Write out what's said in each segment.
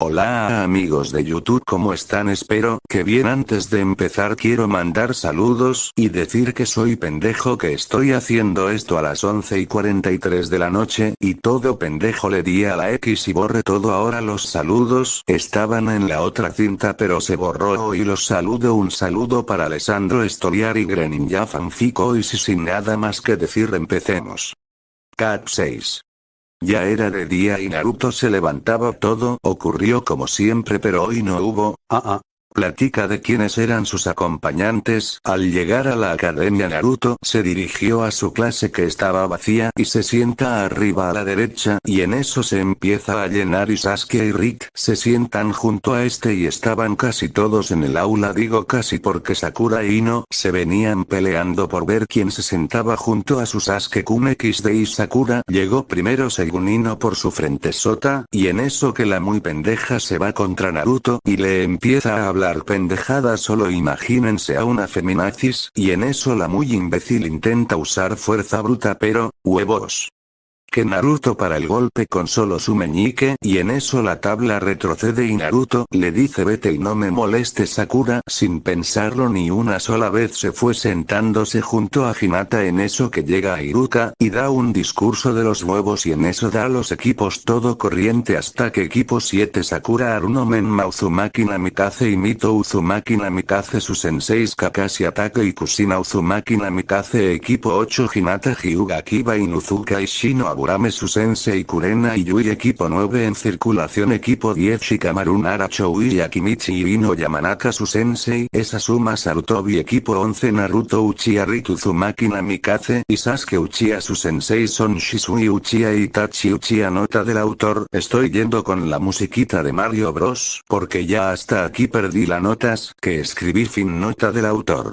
Hola amigos de YouTube ¿cómo están? Espero que bien antes de empezar quiero mandar saludos y decir que soy pendejo que estoy haciendo esto a las 11 y 43 de la noche y todo pendejo le di a la X y borre todo ahora los saludos estaban en la otra cinta pero se borró y los saludo un saludo para Alessandro Estoriar y Greninja Fanfico y si sin nada más que decir empecemos. Cat 6 ya era de día y Naruto se levantaba todo ocurrió como siempre pero hoy no hubo, ah ah, Platica de quiénes eran sus acompañantes, al llegar a la academia Naruto se dirigió a su clase que estaba vacía y se sienta arriba a la derecha y en eso se empieza a llenar y Sasuke y Rick se sientan junto a este y estaban casi todos en el aula. Digo casi porque Sakura y Ino se venían peleando por ver quién se sentaba junto a su Sasuke Kun XD y Sakura. Llegó primero según Ino por su frente sota y en eso que la muy pendeja se va contra Naruto y le empieza a hablar pendejada solo imagínense a una feminazis, y en eso la muy imbécil intenta usar fuerza bruta pero, huevos que Naruto para el golpe con solo su meñique y en eso la tabla retrocede y Naruto le dice vete y no me moleste Sakura sin pensarlo ni una sola vez se fue sentándose junto a Hinata en eso que llega a Iruka y da un discurso de los huevos y en eso da los equipos todo corriente hasta que equipo 7 Sakura Aruno Menma Uzumaki Namikaze y Mito Uzumaki Namikaze su senseis Kakashi Atake y Kusina Uzumaki Namikaze equipo 8 Hinata Hyuga Kiba Inuzuka y Shino Burame su sensei Kurena Yui equipo 9 en circulación equipo 10 Shikamaru Nara y Akimichi y Ino Yamanaka su sensei es Asuma Sarutobi equipo 11 Naruto Uchiha Ritu Uzumaki Namikaze y Sasuke Uchiha su sensei son Shisui Uchiha Itachi Uchiha nota del autor estoy yendo con la musiquita de Mario Bros porque ya hasta aquí perdí las notas que escribí fin nota del autor.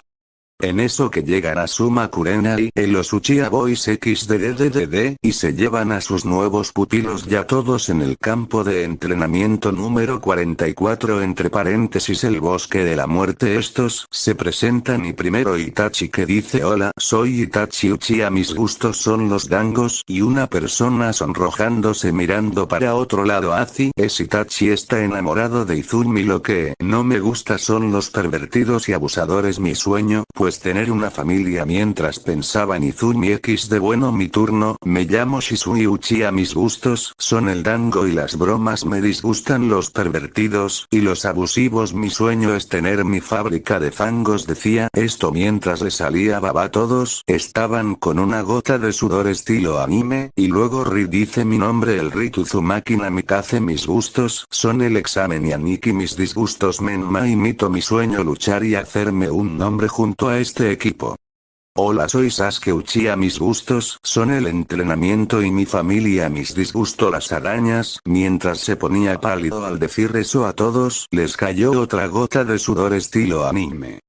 En eso que llegan a Suma Kurenai y los Uchiha Boys XDDDD y se llevan a sus nuevos pupilos ya todos en el campo de entrenamiento número 44 entre paréntesis el bosque de la muerte. Estos se presentan y primero Itachi que dice hola soy Itachi Uchiha mis gustos son los dangos y una persona sonrojándose mirando para otro lado Azi es Itachi está enamorado de Izumi lo que no me gusta son los pervertidos y abusadores mi sueño pues tener una familia mientras pensaba en Izumi X de bueno mi turno, me llamo Shisui Uchiha mis gustos son el dango y las bromas me disgustan los pervertidos y los abusivos mi sueño es tener mi fábrica de fangos decía. Esto mientras le salía baba todos estaban con una gota de sudor estilo anime y luego Ri dice mi nombre el Ri Uzumaki Namikaze mis gustos son el examen y Aniki mis disgustos. Menma y Mito mi sueño luchar y hacerme un nombre junto a este equipo. Hola soy Sasuke Uchiha mis gustos son el entrenamiento y mi familia mis disgustos las arañas mientras se ponía pálido al decir eso a todos les cayó otra gota de sudor estilo anime.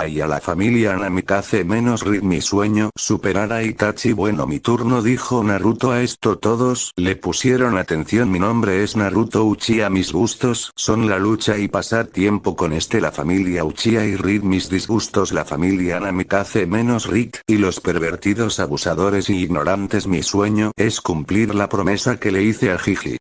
Ay a la familia Namikaze menos Rid mi sueño superar a Itachi. Bueno mi turno dijo Naruto. A esto todos le pusieron atención. Mi nombre es Naruto Uchiha. Mis gustos son la lucha y pasar tiempo con este la familia Uchiha y Rid mis disgustos. La familia Namikaze menos Rid y los pervertidos abusadores y ignorantes. Mi sueño es cumplir la promesa que le hice a Jiji.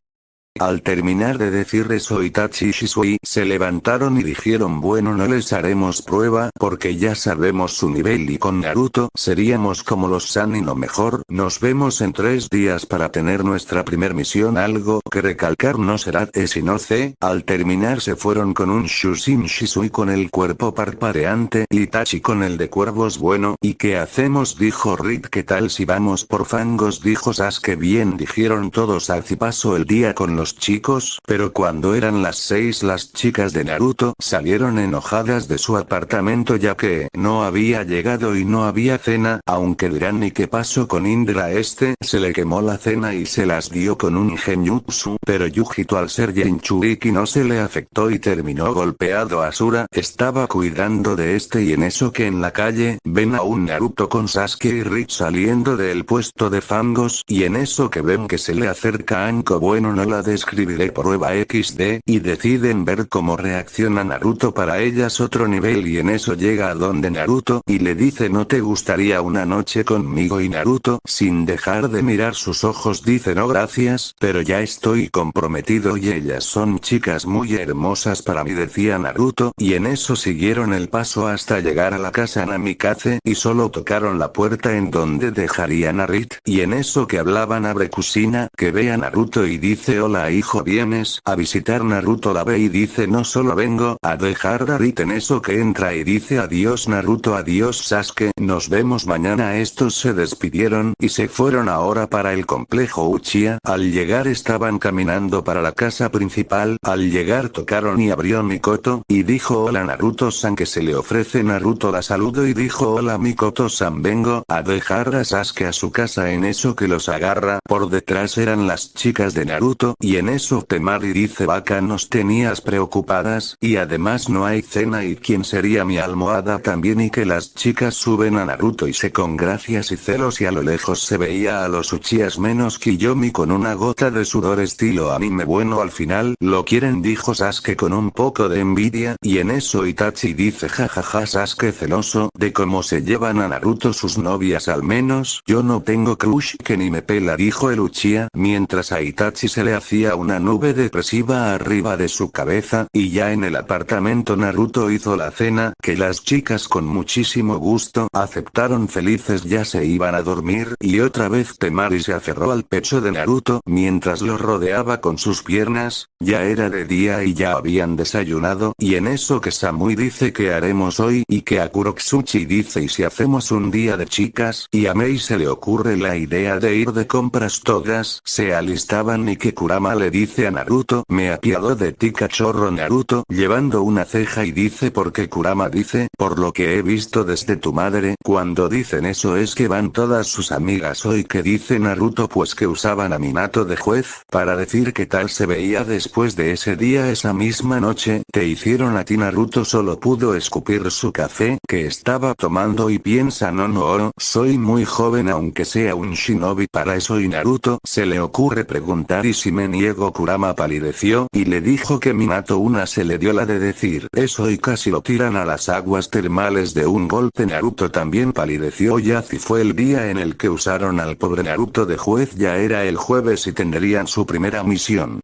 Al terminar de decir eso Itachi y Shisui se levantaron y dijeron bueno no les haremos prueba porque ya sabemos su nivel y con Naruto seríamos como los Sanin lo mejor. Nos vemos en tres días para tener nuestra primer misión. Algo que recalcar no será T sino C al terminar se fueron con un Shushin Shisui con el cuerpo parpadeante y Itachi con el de cuervos bueno y qué hacemos dijo Rick qué tal si vamos por fangos dijo Sasuke. Bien dijeron todos. Así paso el día con los chicos, pero cuando eran las seis las chicas de Naruto salieron enojadas de su apartamento ya que no había llegado y no había cena, aunque dirán y qué pasó con Indra este, se le quemó la cena y se las dio con un genjutsu, pero Yujito al ser Jinchuriki no se le afectó y terminó golpeado. Asura, estaba cuidando de este y en eso que en la calle, ven a un Naruto con Sasuke y Rick saliendo del puesto de fangos y en eso que ven que se le acerca Anko bueno no la des escribiré prueba XD, y deciden ver cómo reacciona Naruto para ellas otro nivel y en eso llega a donde Naruto y le dice no te gustaría una noche conmigo y Naruto sin dejar de mirar sus ojos dice no gracias, pero ya estoy comprometido y ellas son chicas muy hermosas para mí decía Naruto y en eso siguieron el paso hasta llegar a la casa Namikaze y solo tocaron la puerta en donde dejarían a y en eso que hablaban abre Kusina que ve a Naruto y dice hola hijo vienes a visitar Naruto la ve y dice no solo vengo a dejar a Rit en eso que entra y dice adiós Naruto adiós Sasuke nos vemos mañana estos se despidieron y se fueron ahora para el complejo Uchiha. Al llegar estaban caminando para la casa principal. Al llegar tocaron y abrió Mikoto y dijo hola Naruto-san que se le ofrece Naruto la saludo y dijo hola Mikoto-san vengo a dejar a Sasuke a su casa en eso que los agarra. Por detrás eran las chicas de Naruto y en eso Temari dice vaca nos tenías preocupadas y además no hay cena y quién sería mi almohada también y que las chicas suben a Naruto y se con gracias y celos y a lo lejos se veía a los Uchihas menos Kiyomi con una gota de sudor estilo anime bueno al final lo quieren dijo Sasuke con un poco de envidia y en eso Itachi dice jajaja Sasuke celoso de cómo se llevan a Naruto sus novias al menos yo no tengo crush que ni me pela dijo el Uchiha mientras a Itachi se le hacía una nube depresiva arriba de su cabeza y ya en el apartamento Naruto hizo la cena que las chicas con muchísimo gusto aceptaron felices ya se iban a dormir y otra vez Temari se aferró al pecho de Naruto mientras lo rodeaba con sus piernas, ya era de día y ya habían desayunado y en eso que Samui dice que haremos hoy y que a Kuroxuchi dice y si hacemos un día de chicas y a Mei se le ocurre la idea de ir de compras todas se alistaban y que Kurama le dice a Naruto me apiado de ti cachorro Naruto llevando una ceja y dice porque Kurama dice por lo que he visto desde tu madre cuando dicen eso es que van todas sus amigas hoy que dice Naruto pues que usaban a Minato de juez para decir que tal se veía después de ese día. Esa misma noche te hicieron a ti Naruto solo pudo escupir su café que estaba tomando y piensa no no soy muy joven aunque sea un shinobi para eso y Naruto se le ocurre preguntar y si me niego Kurama palideció y le dijo que Minato una se le dio la de decir eso y casi lo tiran a las aguas termales de un golpe Naruto también palideció y así fue el día en el que usaron al pobre Naruto de juez ya era el jueves y tendrían su primera misión.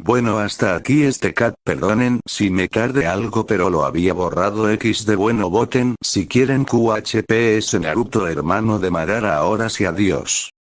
Bueno hasta aquí este cat perdonen si me tarde algo pero lo había borrado X de bueno voten si quieren QHPS Naruto hermano de Madara ahora sí adiós.